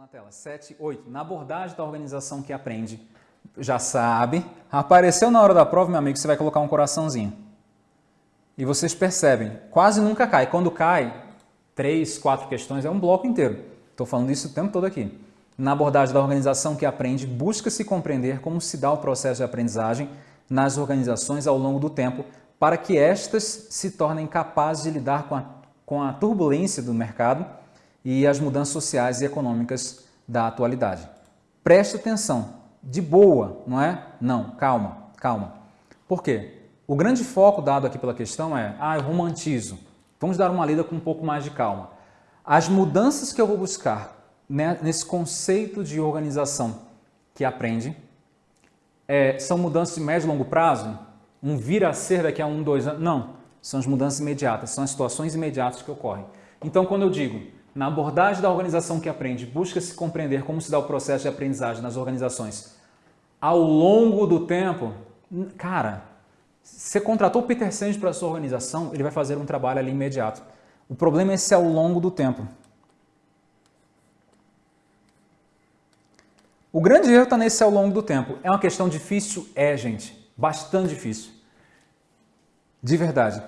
na tela. 7, 8. Na abordagem da organização que aprende, já sabe. Apareceu na hora da prova, meu amigo, você vai colocar um coraçãozinho. E vocês percebem, quase nunca cai. Quando cai, três, quatro questões, é um bloco inteiro. Estou falando isso o tempo todo aqui. Na abordagem da organização que aprende, busca-se compreender como se dá o processo de aprendizagem nas organizações ao longo do tempo, para que estas se tornem capazes de lidar com a, com a turbulência do mercado e as mudanças sociais e econômicas da atualidade. Preste atenção, de boa, não é? Não, calma, calma. Por quê? O grande foco dado aqui pela questão é, ah, eu romantizo. Vamos dar uma lida com um pouco mais de calma. As mudanças que eu vou buscar né, nesse conceito de organização que aprende é, são mudanças de médio e longo prazo? Um vir a ser daqui a um, dois anos? Não, são as mudanças imediatas, são as situações imediatas que ocorrem. Então, quando eu digo na abordagem da organização que aprende, busca-se compreender como se dá o processo de aprendizagem nas organizações ao longo do tempo. Cara, você contratou o Peter Senge para a sua organização, ele vai fazer um trabalho ali imediato. O problema é se ao longo do tempo. O grande erro está nesse ao longo do tempo. É uma questão difícil? É, gente. Bastante difícil. De verdade.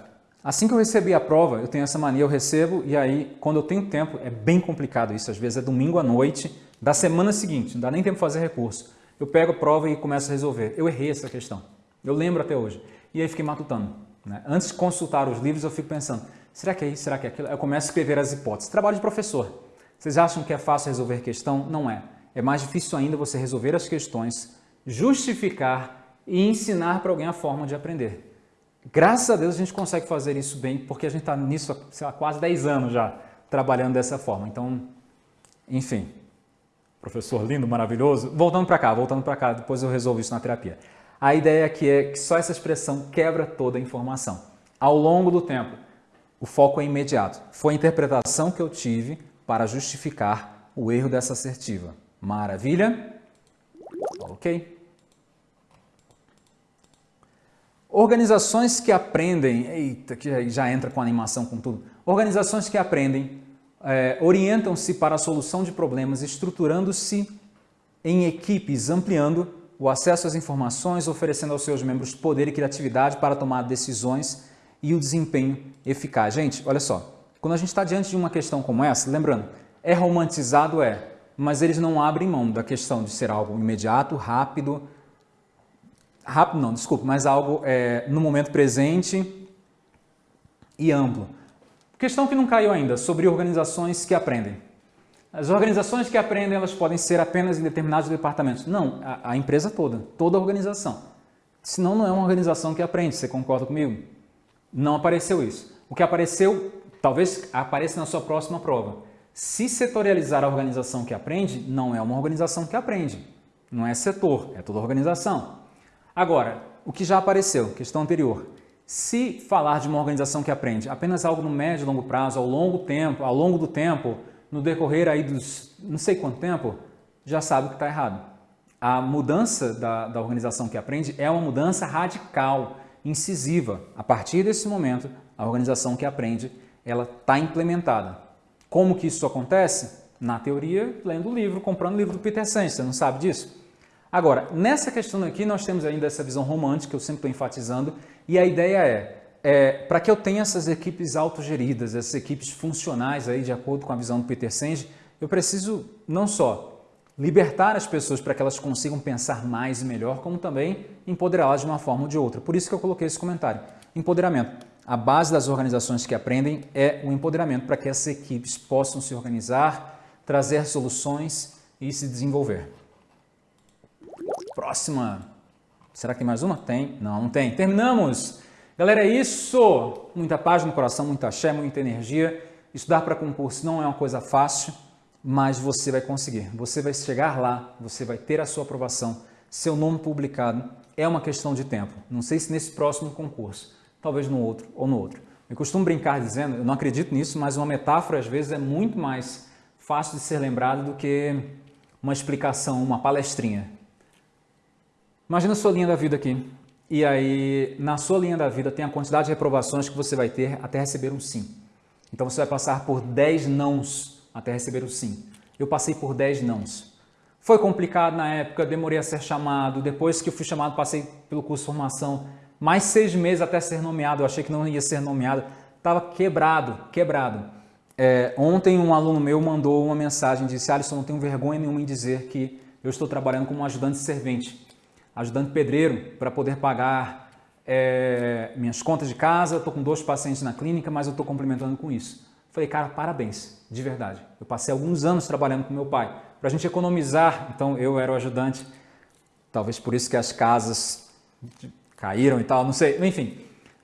Assim que eu recebi a prova, eu tenho essa mania, eu recebo e aí, quando eu tenho tempo, é bem complicado isso. Às vezes é domingo à noite, da semana seguinte, não dá nem tempo de fazer recurso. Eu pego a prova e começo a resolver. Eu errei essa questão. Eu lembro até hoje. E aí fiquei matutando. Né? Antes de consultar os livros, eu fico pensando, será que é isso, será que é aquilo? Eu começo a escrever as hipóteses. Trabalho de professor. Vocês acham que é fácil resolver questão? Não é. É mais difícil ainda você resolver as questões, justificar e ensinar para alguém a forma de aprender. Graças a Deus a gente consegue fazer isso bem, porque a gente está nisso há quase 10 anos já, trabalhando dessa forma. Então, enfim, professor lindo, maravilhoso. Voltando para cá, voltando para cá, depois eu resolvo isso na terapia. A ideia aqui é que só essa expressão quebra toda a informação. Ao longo do tempo, o foco é imediato. Foi a interpretação que eu tive para justificar o erro dessa assertiva. Maravilha? Ok. Organizações que aprendem, eita, que já entra com animação com tudo. Organizações que aprendem é, orientam-se para a solução de problemas, estruturando-se em equipes, ampliando o acesso às informações, oferecendo aos seus membros poder e criatividade para tomar decisões e o desempenho eficaz. Gente, olha só, quando a gente está diante de uma questão como essa, lembrando, é romantizado, é, mas eles não abrem mão da questão de ser algo imediato, rápido, rápido não, desculpa, mas algo é, no momento presente e amplo. Questão que não caiu ainda, sobre organizações que aprendem. As organizações que aprendem, elas podem ser apenas em determinados departamentos. Não, a, a empresa toda, toda a organização. Senão não é uma organização que aprende, você concorda comigo? Não apareceu isso. O que apareceu, talvez apareça na sua próxima prova. Se setorializar a organização que aprende, não é uma organização que aprende. Não é setor, é toda organização. Agora, o que já apareceu, questão anterior. Se falar de uma organização que aprende apenas algo no médio e longo prazo, ao longo tempo, ao longo do tempo, no decorrer aí dos não sei quanto tempo, já sabe que está errado. A mudança da, da organização que aprende é uma mudança radical, incisiva. A partir desse momento, a organização que aprende, ela está implementada. Como que isso acontece? Na teoria, lendo o livro, comprando o livro do Peter Senge, você não sabe disso? Agora, nessa questão aqui, nós temos ainda essa visão romântica, que eu sempre estou enfatizando, e a ideia é, é para que eu tenha essas equipes autogeridas, essas equipes funcionais, aí, de acordo com a visão do Peter Senge, eu preciso não só libertar as pessoas para que elas consigam pensar mais e melhor, como também empoderá-las de uma forma ou de outra. Por isso que eu coloquei esse comentário. Empoderamento. A base das organizações que aprendem é o empoderamento para que essas equipes possam se organizar, trazer soluções e se desenvolver. Próxima. Será que tem mais uma? Tem? Não, não tem. Terminamos! Galera, é isso! Muita paz no coração, muita axé, muita energia. Estudar para concurso não é uma coisa fácil, mas você vai conseguir. Você vai chegar lá, você vai ter a sua aprovação, seu nome publicado. É uma questão de tempo. Não sei se nesse próximo concurso, talvez no outro ou no outro. Eu costumo brincar dizendo, eu não acredito nisso, mas uma metáfora às vezes é muito mais fácil de ser lembrada do que uma explicação, uma palestrinha. Imagina a sua linha da vida aqui. E aí, na sua linha da vida, tem a quantidade de reprovações que você vai ter até receber um sim. Então, você vai passar por 10 nãos até receber o sim. Eu passei por 10 nãos. Foi complicado na época, demorei a ser chamado. Depois que eu fui chamado, passei pelo curso de formação. Mais seis meses até ser nomeado. Eu achei que não ia ser nomeado. Estava quebrado, quebrado. É, ontem um aluno meu mandou uma mensagem, disse, Alisson, não tenho vergonha nenhuma em dizer que eu estou trabalhando como ajudante servente, ajudante pedreiro, para poder pagar é, minhas contas de casa, estou com dois pacientes na clínica, mas eu estou complementando com isso. Falei, cara, parabéns, de verdade. Eu passei alguns anos trabalhando com meu pai para a gente economizar. Então eu era o ajudante, talvez por isso que as casas caíram e tal, não sei, enfim.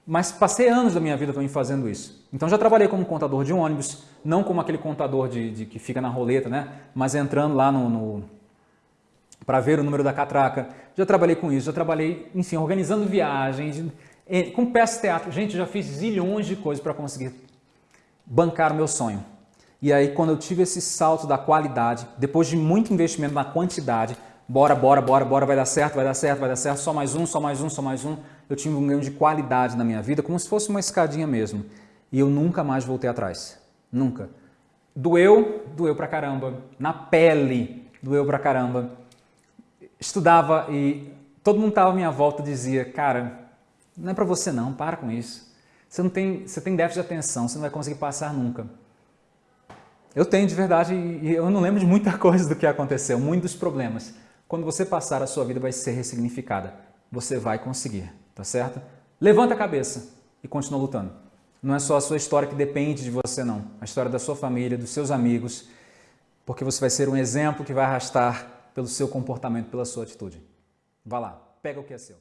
Mas passei anos da minha vida também fazendo isso. Então já trabalhei como contador de ônibus, não como aquele contador de, de que fica na roleta, né? Mas entrando lá no, no para ver o número da catraca. Já trabalhei com isso, já trabalhei, enfim, organizando viagens, com peças de teatro. Gente, já fiz zilhões de coisas para conseguir bancar o meu sonho. E aí, quando eu tive esse salto da qualidade, depois de muito investimento na quantidade, bora, bora, bora, bora, vai dar certo, vai dar certo, vai dar certo, só mais um, só mais um, só mais um, eu tive um ganho de qualidade na minha vida, como se fosse uma escadinha mesmo. E eu nunca mais voltei atrás. Nunca. Doeu, doeu pra caramba. Na pele, doeu pra caramba. Estudava e todo mundo estava à minha volta dizia, cara, não é para você não, para com isso. Você, não tem, você tem déficit de atenção, você não vai conseguir passar nunca. Eu tenho de verdade e eu não lembro de muita coisa do que aconteceu, muitos problemas. Quando você passar, a sua vida vai ser ressignificada. Você vai conseguir, tá certo? Levanta a cabeça e continua lutando. Não é só a sua história que depende de você, não. A história da sua família, dos seus amigos, porque você vai ser um exemplo que vai arrastar pelo seu comportamento, pela sua atitude. Vá lá, pega o que é seu.